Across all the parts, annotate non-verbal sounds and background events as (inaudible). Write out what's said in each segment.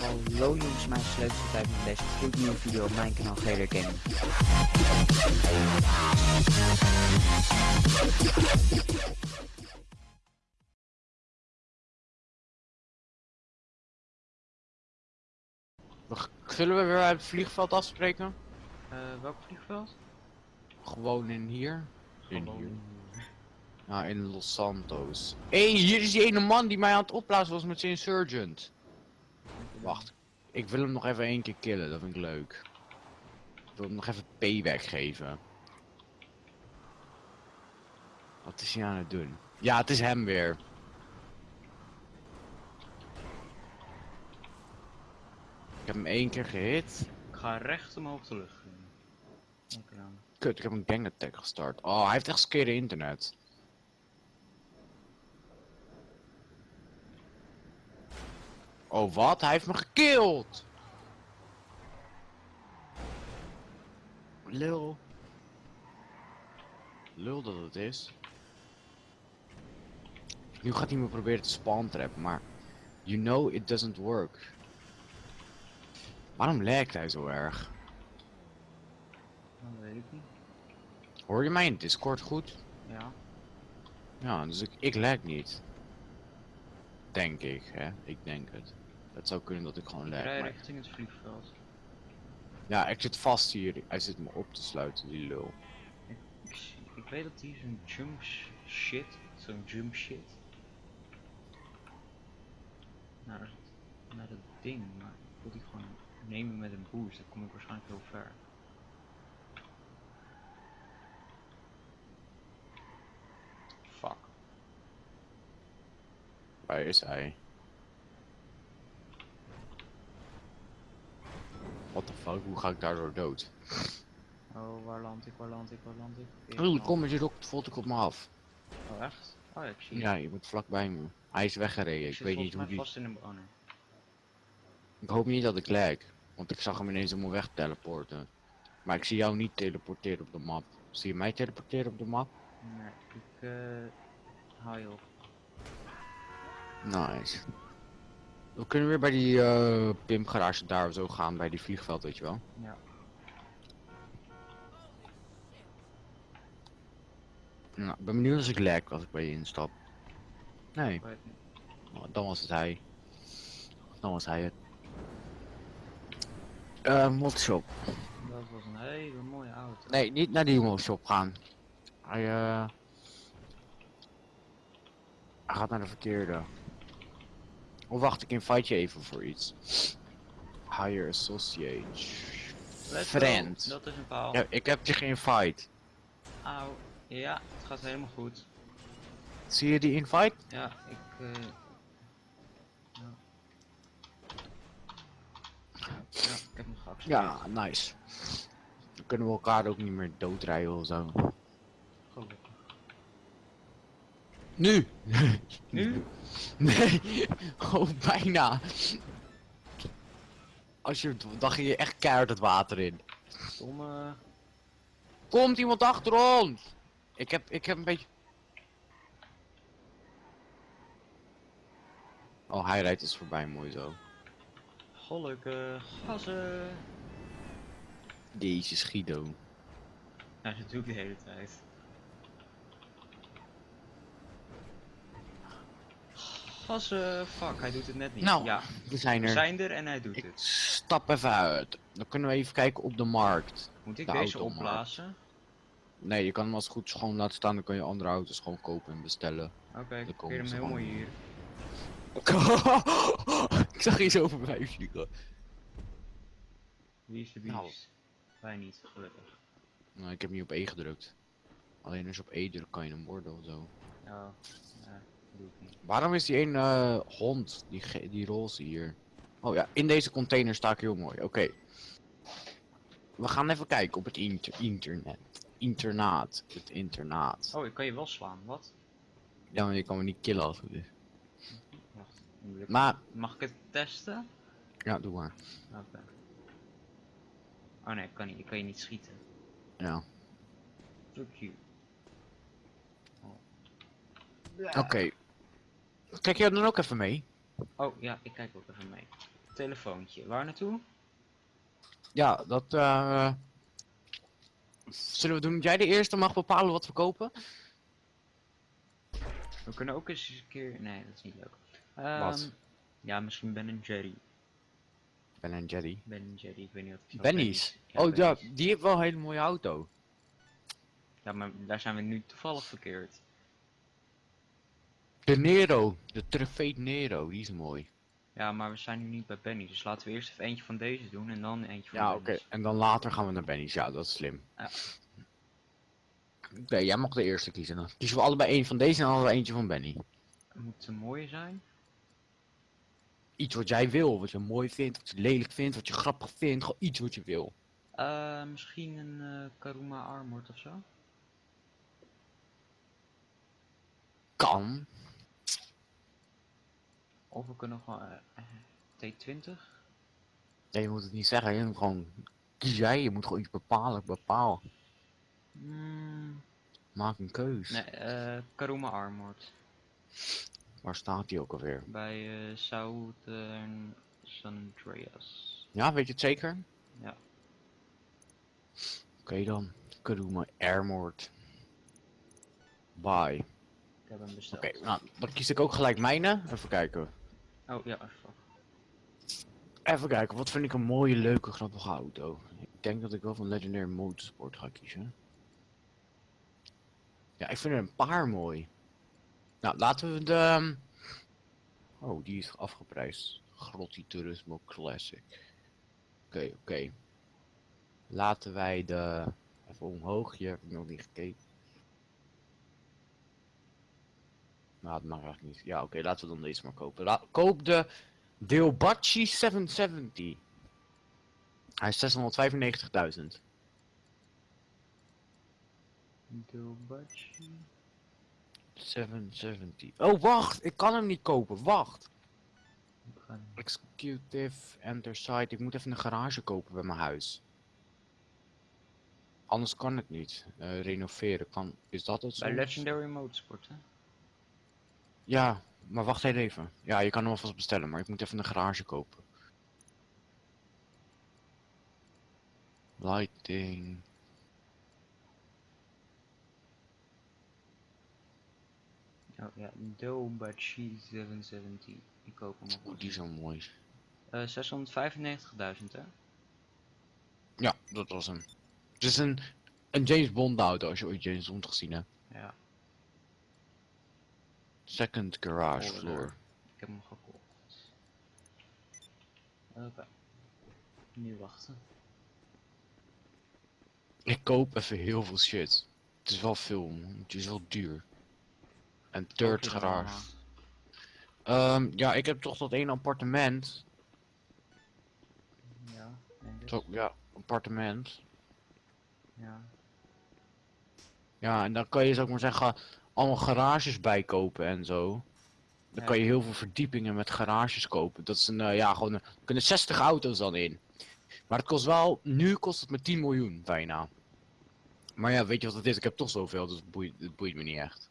Hallo jongens, mijn sleuteltijd met deze gloednieuwe video op mijn kanaal GR Gaming. Zullen we weer uit het vliegveld afspreken? Eh, welk vliegveld? Gewoon in hier. In Gewoon. hier. Ja, in Los Santos. Hé, hey, hier is die ene man die mij aan het opblazen was met zijn insurgent. Wacht, ik wil hem nog even één keer killen, dat vind ik leuk. Ik wil hem nog even payback geven. Wat is hij aan het doen? Ja, het is hem weer. Ik heb hem één keer gehit. Ik ga recht omhoog de lucht. Kut, ik heb een gang attack gestart. Oh, hij heeft echt skere internet. Oh, wat? Hij heeft me gekillt! Lul. Lul dat het is. Nu gaat hij me proberen te spawn trappen, maar... You know it doesn't work. Waarom lijkt hij zo erg? Dat weet ik niet. Hoor je mij in Discord goed? Ja. Ja, dus ik, ik lag niet. Denk ik, hè. Ik denk het. Het zou kunnen dat ik gewoon Ik lag. rij maar- richting het vliegveld. Ja, ik zit vast hier. Hij zit me op te sluiten, die lul. Ik, zie- ik weet dat hij zo'n jump sh- shit, zo'n jump shit. Naar naar het ding, maar ik wil die gewoon nemen met een boost, dan kom ik waarschijnlijk heel ver. Fuck. Waar is hij? Hoe ga ik daardoor dood? Oh, waar land ik, waar land ik, waar land ik? Oh, kom je rocket volt ik op me af. Oh, echt? Oh, ja, ik zie Ja, je moet vlakbij me. Hij is weggereden, ik, zit weet niet hoe die... vast in een banner. Ik hoop niet dat ik lag. Want ik zag hem ineens helemaal weg teleporten. Maar ik zie jou niet teleporteren op de map. Zie je mij teleporteren op de map? Nee, ik eh haal je op. Nice. We kunnen weer bij die eh pimpgarage daar zo gaan, bij die vliegveld, weet je wel. Ja. Nou, ik ben benieuwd als ik lag als ik bij je instap. Nee, oh, dan was het hij. Dan was hij het. Eh, modshop. Dat was een hele mooie auto. Nee, niet naar die modshop gaan. Hij, eh... Hij gaat naar de verkeerde. Of wacht, ik invite je even voor iets. Hire associate. Let's go. Dat is een paal. Ja, ik heb je geïnvite. Auw. Ja, het gaat helemaal goed. Zie je die invite? Ja, ik eh ja. ja, ik heb hem geaccepteerd. Ja, nice. Dan kunnen we elkaar ook niet meer doodrijden of zo. Gelukkig. Nu! (laughs) Nu? Nee! Oh, bijna! Als je, dan ging je echt keihard het water in. Domme. Komt iemand achter ons! Ik heb, ik heb een beetje... Oh, hij rijdt dus voorbij, mooi zo. Gelukkig. Gassen. Deze Guido. Ja, dat doe ik de hele tijd. Gassen. Fuck, hij doet het net niet. Nou, ja, We zijn we er. zijn er en hij doet Ik het. stap even uit. Dan kunnen we even kijken op de markt. Moet ik de deze opblazen? Nee, je kan hem als goed is gewoon laten staan. Dan kun je andere auto's gewoon kopen en bestellen. Oké, ik komen parkeer hem heel mooi hier. (laughs) ik zag je zo voorbij vliegen. Wie is de Nou. beest? Wij niet, gelukkig. Nou, ik heb niet op E gedrukt. Alleen als je op E drukt kan je hem worden of zo. Ja, Waarom is die een eh, hond, die, die roze hier? Oh ja, in deze container sta ik heel mooi. Oké. We gaan even kijken op het inter internet. Internaat. Het internaat. Oh, ik kan je wel slaan, wat? Ja, maar je kan me niet killen als het is. Wacht, ik- Maar, Mag ik het testen? ja, doe maar. Oké. Oh nee, ik kan, niet, ik kan je niet schieten. Ja. Fuck you. Oké. Kijk jij dan ook even mee? Oh ja, ik kijk ook even mee. Telefoontje, waar naartoe? Ja, dat eh Zullen we doen dat jij de eerste mag bepalen wat we kopen? We kunnen ook eens een keer... Nee, dat is niet leuk. Wat? Ehm, Ja, misschien Ben Jerry. Ben en Jerry. Ben Jerry, ik weet niet of zo Benny's. Ja, oh ja, Benny's. die heeft wel een hele mooie auto. Ja, maar daar zijn we nu toevallig verkeerd. De Nero, de Trofee Nero, die is mooi. Ja, maar we zijn nu niet bij Benny, dus laten we eerst even eentje van deze doen en dan eentje van Ja, oké. En dan later gaan we naar Benny's. Ja, dat is slim. Ja. Oké, jij mag de eerste kiezen. Dan kiezen we allebei één van deze en allebei eentje van Benny. Moet een mooie zijn. Iets wat jij wil, wat je mooi vindt, wat je lelijk vindt, wat je grappig vindt. Gewoon iets wat je wil. Eh, misschien een eh, Karuma Armored of zo? Kan. Of we kunnen gewoon eh, eh, T20? Nee, je moet het niet zeggen. Je moet gewoon jij. Je moet gewoon iets bepalen. Bepaal. Mm, Maak een keus. nee, eh Karuma Armored. Waar staat die ook alweer? Bij eh Southern San Andreas. Ja, weet je het zeker? Ja. Oké dan. Karuma Armored. Bye. Ik heb hem besteld. Oké, nou, dan kies ik ook gelijk mijne. Even kijken. Oh ja, even. Even kijken, wat vind ik een mooie, leuke, grappige auto? Ik denk dat ik wel van Legendary Motorsport ga kiezen. Ja, ik vind er een paar mooi. Nou, laten we de... ehm, Oh, die is afgeprijsd. Grotti Turismo Classic. Oké, oké. Laten wij de... Even omhoog, hier heb nog niet gekeken. Nou, dat mag eigenlijk niet. Ja, oké, laten we dan deze maar kopen. La koop de Deobachi 770. Hij is 695.000. Dobachi. 770. Oh, wacht! Ik kan hem niet kopen. Wacht! Executive Enter Site. Ik moet even een garage kopen bij mijn huis. Anders kan het niet. Eh, renoveren kan. Is dat het? Bij? Legendary Motorsport, hè? Ja, maar wacht even. Ja, je kan hem alvast bestellen, maar ik moet even een garage kopen. Lighting. Oh ja, Dobachi 770. Ik koop hem op. die is zo mooi. Eh 695.000, hè? Ja, dat was hem. Het is een, een James Bond auto als je ooit James Bond gezien hebt. Ja, Second garage floor. ik heb hem gekocht. Oké. Nu wachten. Ik koop even heel veel shit. Het is wel veel, man. het is wel duur. En third garage. Ehm, ja, ik heb toch dat één appartement. Ja? Zo, ja, appartement. Ja. Ja, en dan kan je, ik maar zeggen, allemaal garages bijkopen en zo. Dan kan je heel veel verdiepingen met garages kopen. Dat is een, eh, ja, gewoon, een- er kunnen 60 auto's dan in. Maar het kost wel, nu kost het me 10 miljoen bijna. Maar ja, weet je wat het is? Ik heb toch zoveel, dus het boeit, het boeit me niet echt.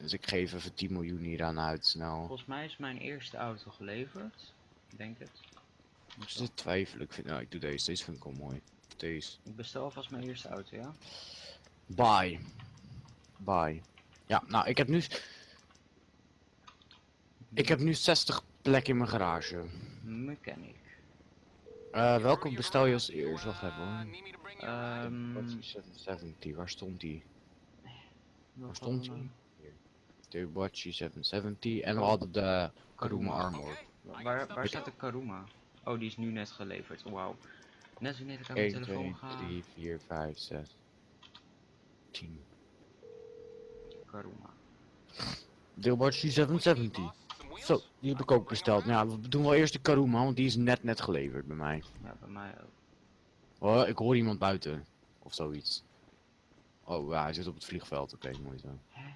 Dus ik geef even 10 miljoen hier aan uit, snel. Volgens mij is mijn eerste auto geleverd. Ik denk het. Dus dit twijfel ik. Vind, nou, ik doe deze. Deze vind ik wel mooi. Deze. Ik bestel alvast mijn eerste auto, ja? Bye. Bye. Ja, nou, ik heb nu... Ik heb nu 60 plekken in mijn garage. Mechanic. Eh, welke bestel je als eerst? Wacht even hoor. Ehm Battery 770, waar stond die? Waar stond die? De Battery 770 en we hadden de Karuma Armor. Waar, waar staat de Karuma? Oh, die is nu net geleverd. Wauw. Net zo net ik aan mijn 1, telefoon 2, ga. 3, 4, 5, 6, 10. Karuma. Deelbattery 770. Zo, die heb ik ook besteld. Nou ja, we doen wel eerst de Karuma, want die is net net geleverd bij mij. Ja, bij mij ook. Oh, ik hoor iemand buiten. Of zoiets. Oh ja, hij zit op het vliegveld. Oké, mooi zo. Hè?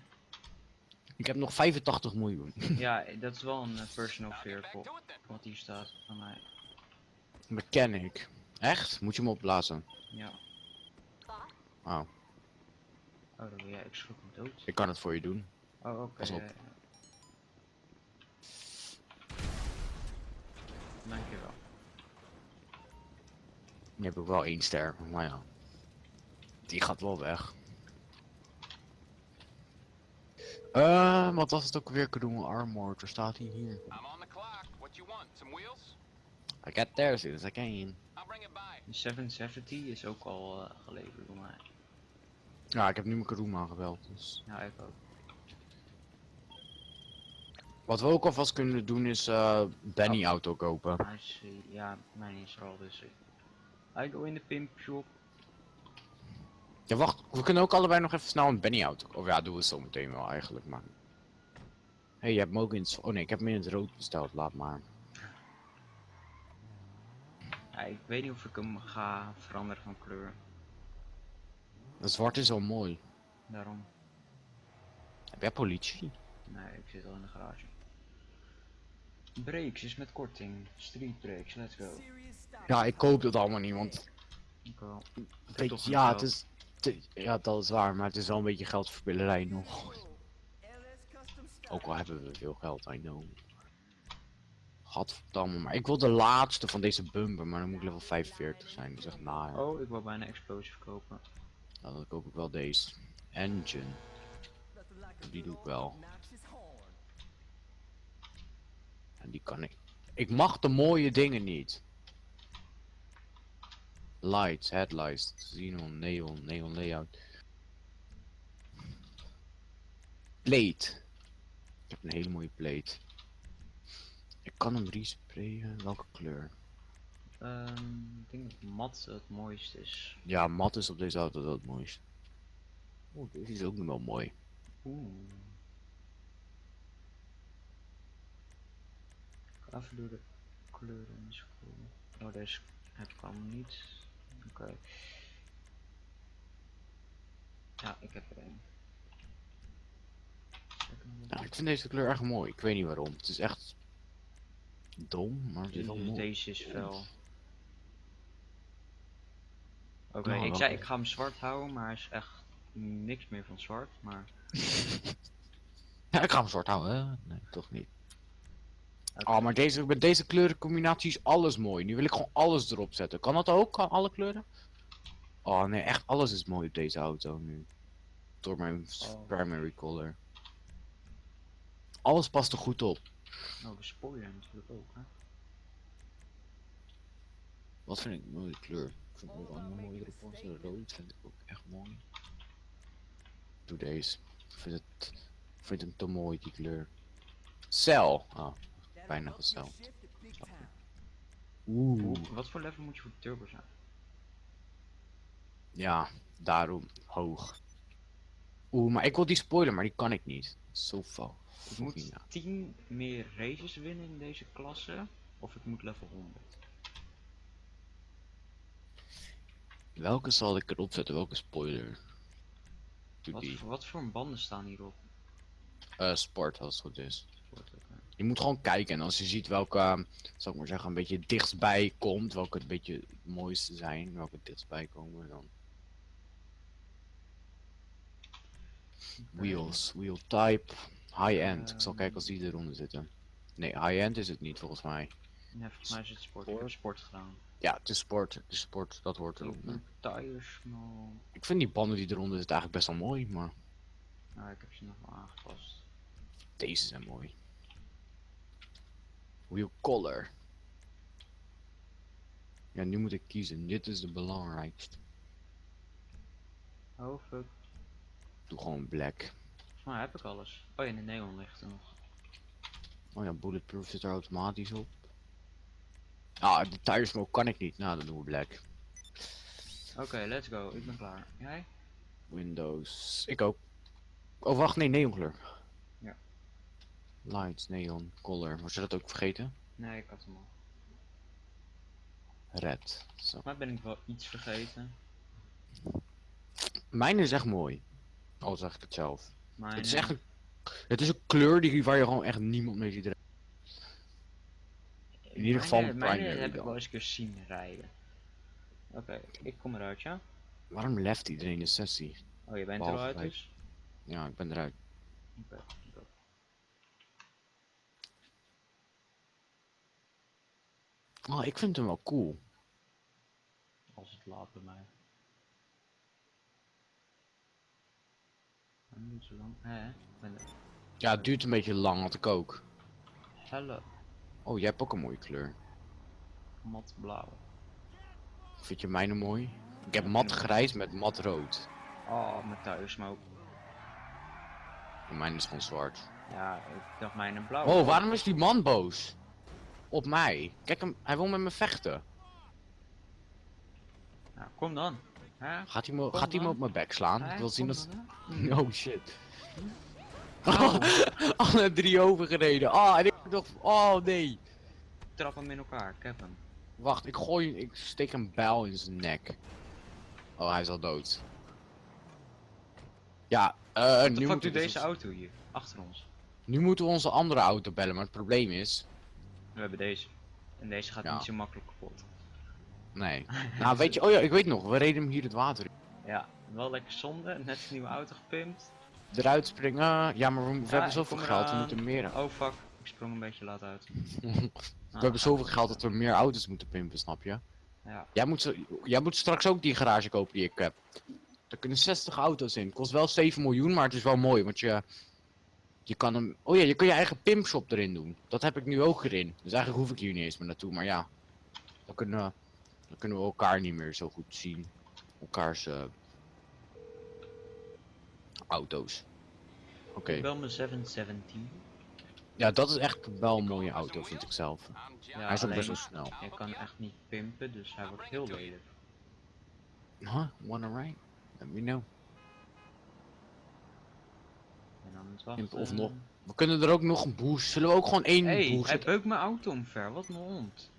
Ik heb nog 85 miljoen. Ja, dat is wel een eh, personal vehicle. Wat hier staat van mij. Mechanic. Echt? Moet je hem opblazen? Ja. Oh, Oh, ja, ik schrok hem dood. Ik kan het voor je doen. Oh, oké. Okay. Pas op. Dankjewel. Nu heb ik wel één ster, maar ja. Die gaat wel weg. Uh, wat was het ook weer Kadoen armor? Er staat hij hier. I'm on the clock. What you want? Some wheels? I got there since I can. I'll bring it by. 770 is ook al uh, geleverd door mij. Ja, ik heb nu mijn Kadoen aangebeld, dus... Ja, ik ook. Wat we ook alvast kunnen doen is eh Benny auto kopen. Ja, mijn is er al dus. I go in de pimp shop. Ja, wacht. We kunnen ook allebei nog even snel een Benny auto kopen. Of ja, doen we zo meteen wel eigenlijk, maar... Hé, hey, je hebt hem ook in het... Oh nee, ik heb hem in het rood besteld, laat maar. Ja, ik weet niet of ik hem ga veranderen van kleur. Dat zwart is al mooi. Daarom. Heb jij politie? Nee, ik zit al in de garage. Brakes is met korting. Street brakes, let's go. Ja, ik koop dat allemaal niet, want... Ik wel. Ja, het is... ja, dat is waar, maar het is wel een beetje geldverspillerij nog. Ook al hebben we veel geld, I know. Gadverdamme, maar ik wil de laatste van deze bumper, maar dan moet ik level 45 zijn. Dat is echt. Oh, ik wil bijna explosive kopen. Nou, dan koop ik wel deze. Engine. Die doe ik wel. En die kan ik. Ik mag de mooie dingen niet. Lights, headlights, xenon, neon, neon layout. Plate. Ik heb een hele mooie plate. Ik kan hem resprayen. Welke kleur? Ehm, ik denk dat mat het mooiste is. Ja, mat is op deze auto wel het mooiste. Oeh, deze is ook nog wel mooi. Oeh. Ik ga even door de kleuren scrollen. Oh, deze heb ik allemaal niet. Oké. Ja, ik heb er een. Ja, ik vind deze kleur echt mooi. Ik weet niet waarom. Het is echt dom, maar het is wel Dus mooi. deze is fel. Oké, Nou, ik zei ik ga hem zwart houden, maar hij is echt niks meer van zwart. Maar (laughs) Ja, ik ga hem zwart houden. hè? Nee, toch niet. Oh, maar deze, met deze kleurencombinatie is alles mooi. Nu wil ik gewoon alles erop zetten. Kan dat ook? Kan alle kleuren? Oh nee, echt alles is mooi op deze auto nu. Door mijn Oh. primary color. Alles past er goed op. Oh, de spoiler natuurlijk ook, hè? Wat vind ik een mooie kleur? Ik vind ook wel een mooie erop. De rood vind ik ook echt mooi. Doe deze. Ik vind het, ik vind hem te mooi, die kleur. Cel. Ah, bijna gezeld. Oeh. Wat voor level moet je voor de turbo zijn? Ja, daarom hoog. Oeh, maar ik wil die spoiler, maar die kan ik niet. Zo fout. Ik moet 10 meer races winnen in deze klasse, of ik moet level 100. Welke zal ik erop zetten? Welke spoiler? Wat, wat voor banden staan hierop? Eh, sport, als het goed is. Je moet gewoon kijken en als je ziet welke, zal ik maar zeggen, een beetje dichtstbij komt, welke het beetje het mooiste zijn, welke dichtstbij komen, dan. Wheels, wheel type, high-end. Ik zal kijken als die eronder zitten. Nee, high-end is het niet volgens mij. Ja, volgens mij is het sport. Ik heb sport gedaan. Ja, het is sport, het is sport, dat hoort eronder. Tires, nou, Ik vind die banden die eronder zitten eigenlijk best wel mooi, maar nou, ik heb ze nog wel aangepast. deze zijn mooi. Wheel color. Ja, nu moet ik kiezen. Dit is de belangrijkste. Oh fuck, Doe gewoon black. mij heb ik alles. Oh ja, de neon ligt er nog. Oh ja, bulletproof zit er automatisch op. Ah, de tire kan ik niet. Nou, dan doen we black. Oké, let's go, ik ben klaar. Jij? Windows. Ik ook. Oh, wacht, nee, neonkleur. Ja. Lights, neon, color. Was je dat ook vergeten? Nee, ik had hem al. Red. Zo. Maar ben ik wel iets vergeten. Mijn is echt mooi. Al zeg ik het zelf. Maar Het is echt een, het is een kleur die, waar je gewoon echt niemand mee ziet. In ieder geval mijn, primary heb ik wel eens een keer zien rijden. Oké, ik kom eruit, ja? Waarom left iedereen de sessie? Oh, je bent Behalve eruit dus? Ja, ik ben eruit. Oké, oké. Oh, ik vind hem wel cool. Als het laat bij mij. Zo lang. Hè? Ja, het duurt een beetje lang, had ik ook. Helle Oh, jij hebt ook een mooie kleur. mat blauw. Vind je mijne mooi? Ik heb mat grijs met mat rood. Oh, mijn thuissmoke. En mijn is gewoon zwart. Ja, ik dacht mijn een blauw. Oh, waarom is die man boos? Op mij. Kijk hem, hij wil met me vechten. Nou, kom dan. Hè? Gaat hij me, Kom gaat hij me op mijn bek slaan? Hè? Ik wil zien dat... dan? (laughs) Oh shit. Oh, (laughs) alle drie overgereden. Oh, en ik dacht, oh nee. Trap hem in elkaar, ik heb hem. Wacht, ik gooi, ik steek een bijl in zijn nek. Oh, hij is al dood. Ja, eh, Wat nu, moeten we deze dus- auto hier? Achter ons. nu moeten we onze andere auto bellen, maar het probleem is... We hebben deze. En deze gaat Ja. niet zo makkelijk kapot. Nee. (laughs) nou, weet je, oh ja, ik weet nog, we reden hem hier het water in. Ja, wel lekker zonde. Net een nieuwe auto gepimpt. Eruit springen. Ja, maar we, we Ja, hebben zoveel geld, we moeten meer... Oh fuck, ik sprong een beetje laat uit. (laughs) We hebben zoveel geld dat we meer auto's moeten pimpen, snap je? Ja, Jij moet, jij moet straks ook die garage kopen die ik heb. Er kunnen 60 auto's in. Kost wel 7 miljoen, maar het is wel mooi, want je... Je kan hem... Oh ja, je kan je eigen pimpshop erin doen. Dat heb ik nu ook erin. Dus eigenlijk hoef ik hier niet eens meer naartoe, maar ja. Dan kunnen, we- dan kunnen we elkaar niet meer zo goed zien. Elkaars... eh, auto's. Oké. ik bel mijn 717. Ja, dat is echt wel een mooie auto, vind ik zelf. Ja, Hij is ook best wel snel. Ik kan echt niet pimpen, dus hij wordt heel lelijk. Huh? Wanna ride? Let me know. En dan het wachten. Pimpen of nog. We kunnen er ook nog een boost. Zullen we ook gewoon één Hey, boost hij beukt mijn auto omver, wat een hond.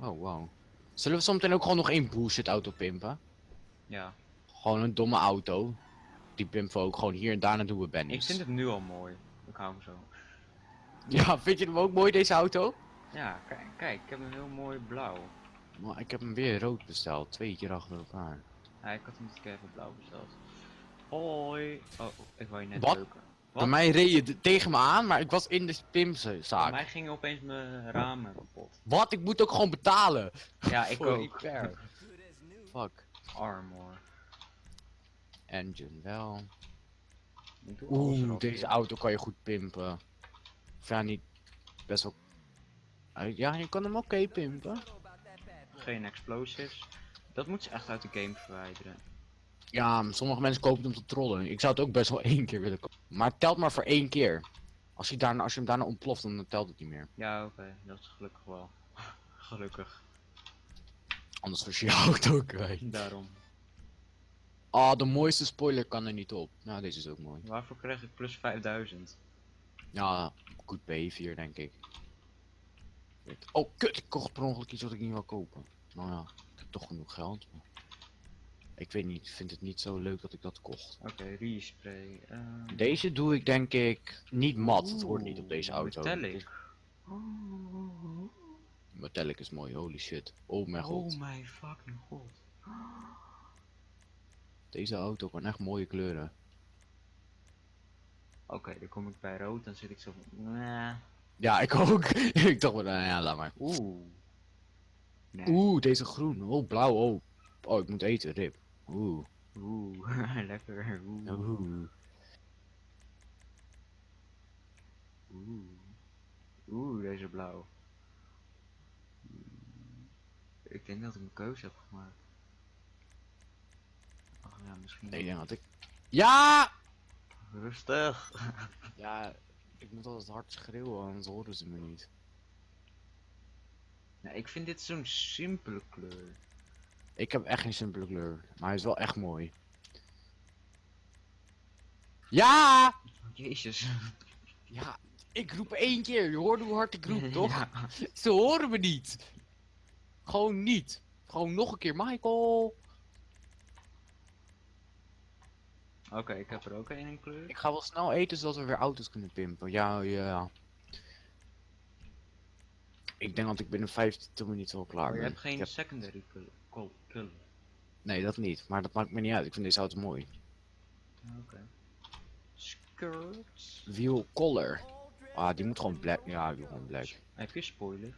Oh, wow. Zullen we zometeen ook gewoon nog één bullshit auto pimpen? Ja, Gewoon een domme auto. Die pimpen we ook gewoon hier en daarna doen we ik vind het nu al mooi. Ik hou hem zo. Ja, vind je hem ook mooi deze auto? Ja, kijk, kijk, ik heb een heel mooi blauw. Maar ik heb hem weer rood besteld, twee keer achter elkaar. Ja, ik had hem dit keer even blauw besteld. Hoi. Oh, ik wou je net Wat? Bij mij reed je tegen me aan, maar ik was in de Bij pimpzaak. mij gingen opeens mijn ramen kapot. Wat? Ik moet ook gewoon betalen. Ja, ik (laughs) ook. Fuck. Armor. Engine wel. Oeh, deze auto kan je goed pimpen. Of ja, niet best wel... Eh, Ja, je kan hem oké pimpen. Geen explosives. Dat moet ze echt uit de game verwijderen. Ja, sommige mensen kopen het om te trollen. Ik zou het ook best wel één keer willen kopen. Maar het telt maar voor één keer. Als je, daarna, als je hem daarna ontploft, dan telt het niet meer. Ja, oké, dat is gelukkig wel. (laughs) gelukkig. Anders was je je (laughs) auto kwijt. Daarom. Ah, de mooiste spoiler kan er niet op. Nou, deze is ook mooi. Waarvoor krijg ik plus 5000? Ja, goed B4 denk ik. Oh, kut, ik kocht per ongeluk iets wat ik niet wil kopen. Nou ja, ik heb toch genoeg geld. maar- Ik weet niet, ik vind het niet zo leuk dat ik dat kocht. Oké, respray. ehm, Deze doe ik denk ik niet mat. Het hoort niet op deze auto. Metallic. Metallic is mooi, holy shit. Oh mijn god. Oh mijn fucking god. Deze auto kan echt mooie kleuren. Oké, dan kom ik bij rood, dan zit ik zo van. Nah. Ja, ik ook. (laughs) ik dacht nou ja, laat maar. Oeh. Nee. Oeh, deze groen. Oh, blauw. Oh. Oh, ik moet eten, rip. Oeh. Oeh, (laughs) lekker. Oeh. Oeh. Oeh. Oeh, deze blauw. Ik denk dat ik een keuze heb gemaakt. Ja, misschien. Nee, ik denk dat ik... Ja! Rustig. (laughs) Ja, ik moet altijd hard schreeuwen, anders horen ze me niet. Ja, ik vind dit zo'n simpele kleur. Ik heb echt geen simpele kleur, maar hij is wel echt mooi. Ja! Jezus. Ja, ik roep één keer. Je hoort hoe hard ik roep, (laughs) toch? Ja. Ze horen me niet. Gewoon niet. Gewoon nog een keer, Michael. Oké, ik heb er ook één in kleur. Ik ga wel snel eten zodat we weer auto's kunnen pimpen. Ja, ja. Ik denk dat ik binnen 15 minuten wel klaar Maar je ben. hebt geen heb- secondary color. Nee, dat niet. Maar dat maakt me niet uit. Ik vind deze auto mooi. Oké. Skirts. Wheel color. Ah, die moet gewoon black. Ja, die moet gewoon black. Heb je spoiler?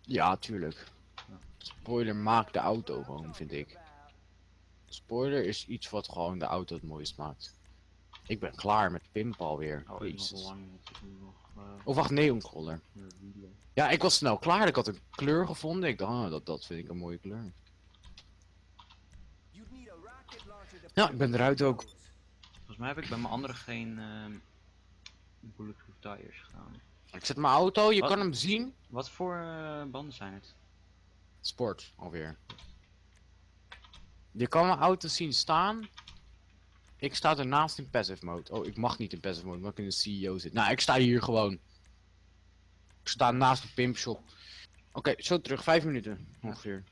Ja, tuurlijk. Spoiler maakt de auto gewoon, vind ik. Spoiler is iets wat gewoon de auto het mooist maakt. Ik ben klaar met pimp alweer. Oh, nog Jezus. lang nog eh, Oh, wacht, neoncolor. weer. Ja, ik was snel klaar. Ik had een kleur gevonden. Ik dacht, ah, dat, dat vind ik een mooie kleur. Ja, ik ben eruit ook. Volgens mij heb ik bij mijn andere geen ehm bulletproof tires gedaan. Ik zet mijn auto, je Wat? kan hem zien. Wat voor eh, banden zijn het? Sport, alweer. Je kan mijn auto zien staan. Ik sta ernaast in passive mode. Oh, ik mag niet in passive mode, omdat ik in de CEO zit. Nou, ik sta hier gewoon. Ik sta naast de pimpshop. Oké, zo terug, vijf minuten ongeveer.